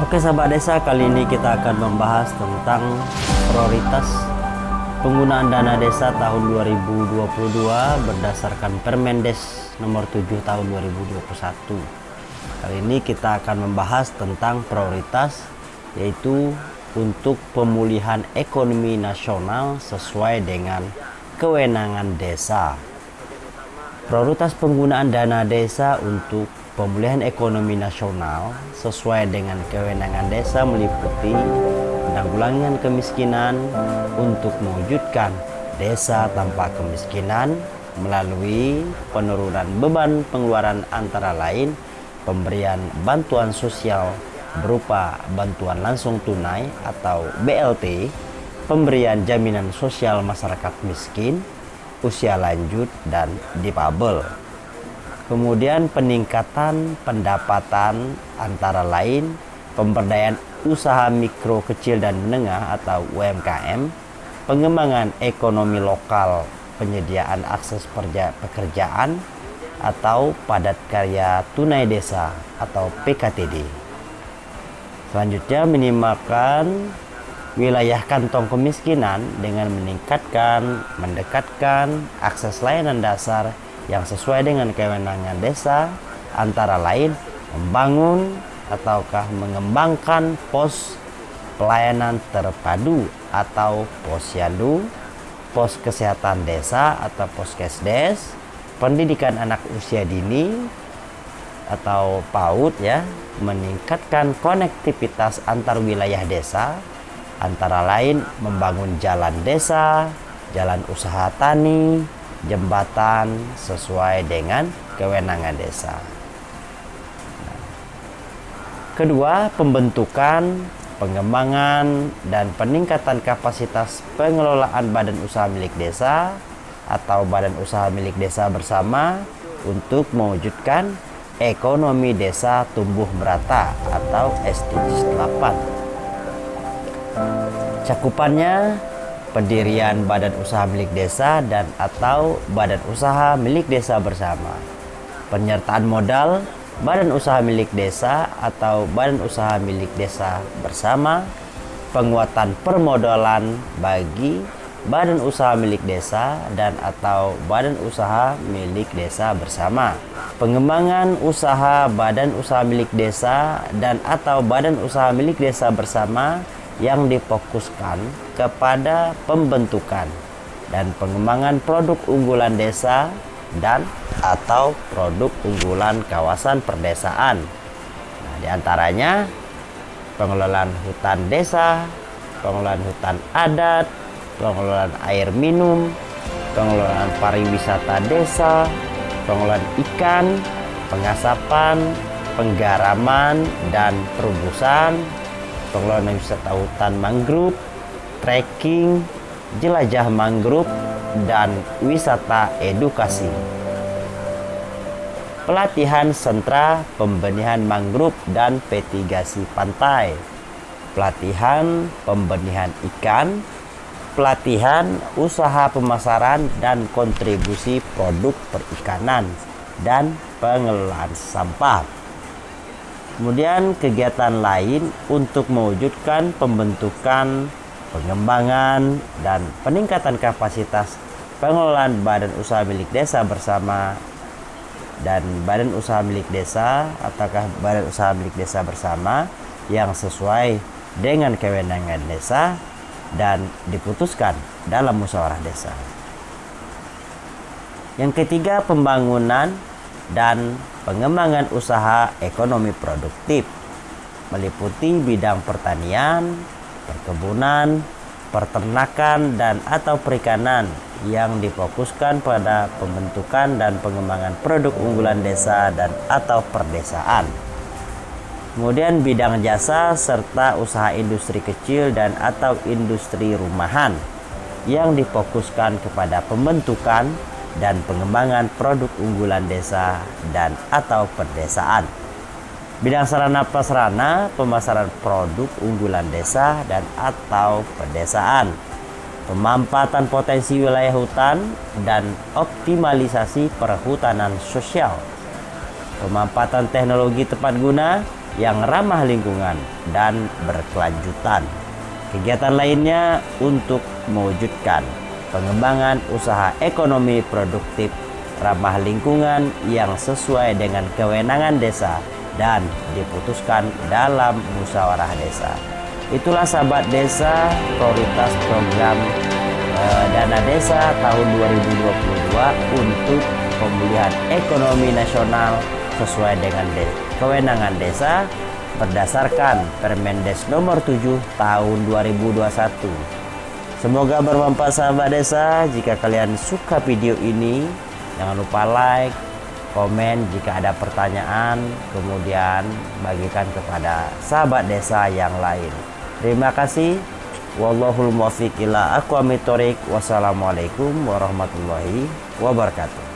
Oke sahabat desa, kali ini kita akan membahas tentang prioritas penggunaan dana desa tahun 2022 berdasarkan Permendes nomor 7 tahun 2021. Kali ini kita akan membahas tentang prioritas yaitu untuk pemulihan ekonomi nasional sesuai dengan kewenangan desa. Prioritas penggunaan dana desa untuk Pemulihan ekonomi nasional sesuai dengan kewenangan desa meliputi penanggulangan kemiskinan untuk mewujudkan desa tanpa kemiskinan melalui penurunan beban pengeluaran antara lain pemberian bantuan sosial berupa bantuan langsung tunai atau BLT, pemberian jaminan sosial masyarakat miskin, usia lanjut, dan difabel. Kemudian peningkatan pendapatan antara lain pemberdayaan usaha mikro kecil dan menengah atau UMKM, pengembangan ekonomi lokal, penyediaan akses pekerjaan atau padat karya tunai desa atau PKTD. Selanjutnya minimalkan wilayah kantong kemiskinan dengan meningkatkan, mendekatkan akses layanan dasar yang sesuai dengan kewenangan desa antara lain membangun ataukah mengembangkan pos pelayanan terpadu atau posyandu, pos kesehatan desa atau poskesdes, pendidikan anak usia dini atau PAUD ya, meningkatkan konektivitas antar wilayah desa antara lain membangun jalan desa, jalan usaha tani, jembatan sesuai dengan kewenangan desa. Kedua, pembentukan, pengembangan, dan peningkatan kapasitas pengelolaan badan usaha milik desa atau badan usaha milik desa bersama untuk mewujudkan ekonomi desa tumbuh merata atau SDGs 8. Cakupannya pendirian badan usaha milik desa dan atau badan usaha milik desa bersama. Penyertaan modal badan usaha milik desa atau badan usaha milik desa bersama. Penguatan permodalan bagi badan usaha milik desa dan atau badan usaha milik desa bersama. Pengembangan usaha badan usaha milik desa dan atau badan usaha milik desa bersama yang difokuskan kepada pembentukan dan pengembangan produk unggulan desa dan atau produk unggulan kawasan perdesaan. Nah, di antaranya pengelolaan hutan desa, pengelolaan hutan adat, pengelolaan air minum, pengelolaan pariwisata desa, pengelolaan ikan, pengasapan, penggaraman, dan pengelolaan wisata hutan mangrove, trekking, jelajah mangrove, dan wisata edukasi. Pelatihan sentra pembenihan mangrove dan petigasi pantai. Pelatihan pembenihan ikan, pelatihan usaha pemasaran dan kontribusi produk perikanan dan pengelolaan sampah. Kemudian kegiatan lain untuk mewujudkan pembentukan, pengembangan, dan peningkatan kapasitas pengelolaan badan usaha milik desa bersama dan badan usaha milik desa ataukah badan usaha milik desa bersama yang sesuai dengan kewenangan desa dan diputuskan dalam musyawarah desa. Yang ketiga, pembangunan dan pengembangan usaha ekonomi produktif meliputi bidang pertanian, perkebunan, peternakan dan atau perikanan yang difokuskan pada pembentukan dan pengembangan produk unggulan desa dan atau perdesaan. Kemudian bidang jasa serta usaha industri kecil dan atau industri rumahan yang difokuskan kepada pembentukan dan pengembangan produk unggulan desa dan atau perdesaan. Bidang sarana prasarana pemasaran produk unggulan desa dan atau pedesaan. Pemampatan potensi wilayah hutan dan optimalisasi perhutanan sosial. Pemampatan teknologi tepat guna yang ramah lingkungan dan berkelanjutan. Kegiatan lainnya untuk mewujudkan pengembangan usaha ekonomi produktif ramah lingkungan yang sesuai dengan kewenangan desa dan diputuskan dalam musyawarah desa. Itulah sahabat desa prioritas program eh, dana desa tahun 2022 untuk pemulihan ekonomi nasional sesuai dengan de kewenangan desa berdasarkan Permendes nomor 7 tahun 2021. Semoga bermanfaat sahabat desa. Jika kalian suka video ini, jangan lupa like, komen jika ada pertanyaan, kemudian bagikan kepada sahabat desa yang lain. Terima kasih. Wallahul muwaffiq ila aqwamit Wassalamualaikum warahmatullahi wabarakatuh.